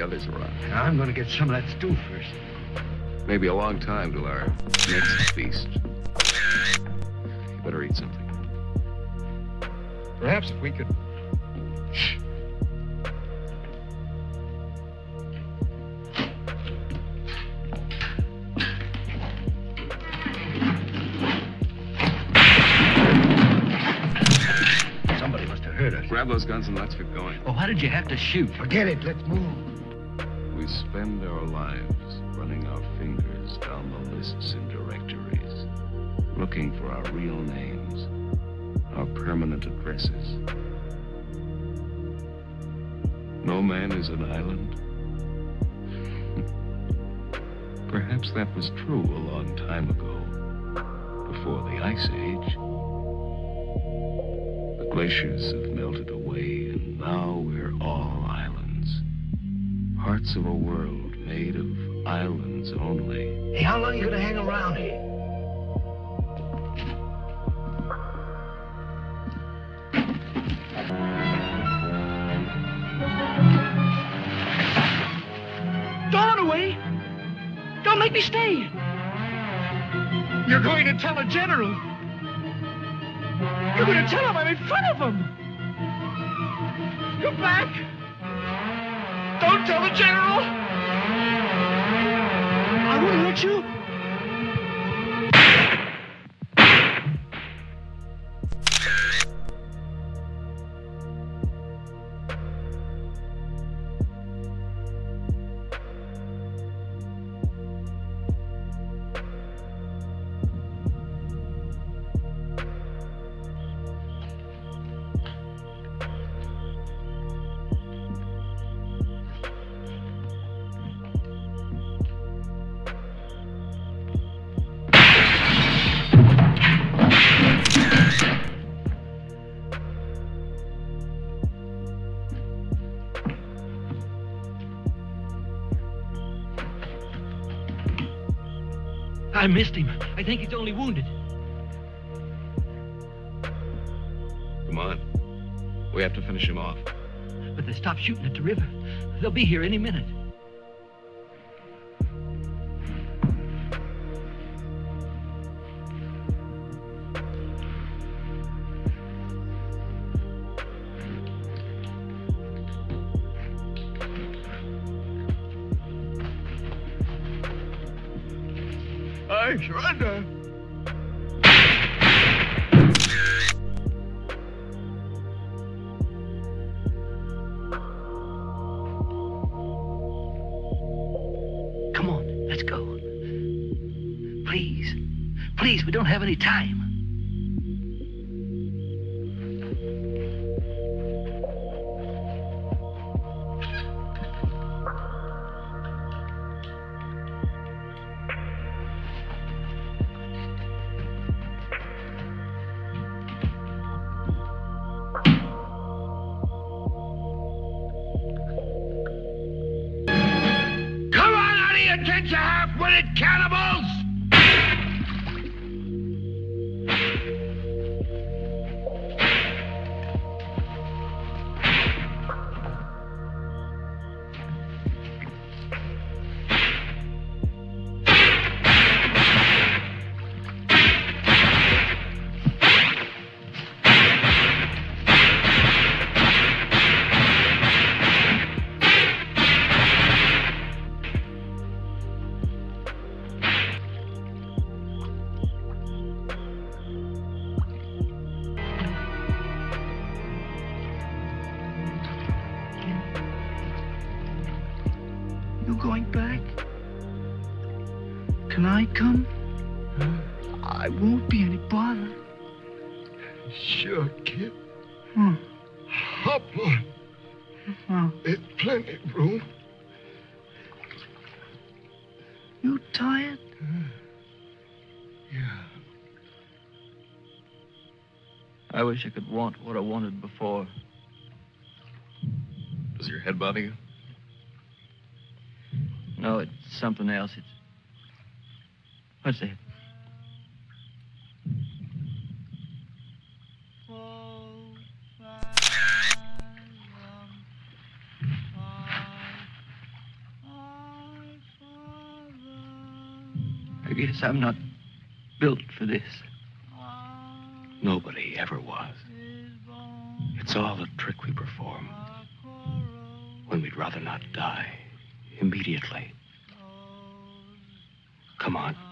We better hurry. There may be others around. I'm going to get some of that stew first. Maybe a long time till our next feast. You better eat something. Perhaps if we could. Somebody must have heard us. Grab those guns and let's get going. Oh, why did you have to shoot? Forget it. Let's move. Spend our lives running our fingers down the lists and directories, looking for our real names, our permanent addresses. No man is an island. Perhaps that was true a long time ago, before the Ice Age. The glaciers have melted away, and now we're all. Parts of a world made of islands only. Hey, how long are you going to hang around here? Don't run away. Don't make me stay. You're going to tell a general. You're going to tell him I'm in front of him. Come back. Don't tell the general. I won't hurt you. I missed him. I think he's only wounded. Come on. We have to finish him off. But they stopped shooting at the river. They'll be here any minute. I surrender. Come on, let's go. Please. Please, we don't have any time. On out of your tents, you half-witted cannibals! Going back? Can I come? I won't be any bother. Sure, kid. Hmm. Hop on. Oh, There's plenty of room. you tired? Yeah. I wish I could want what I wanted before. Does your head bother you? something else. It's what's that? I guess I'm not built for this. Nobody ever was. It's all a trick we perform when we'd rather not die immediately. Come on.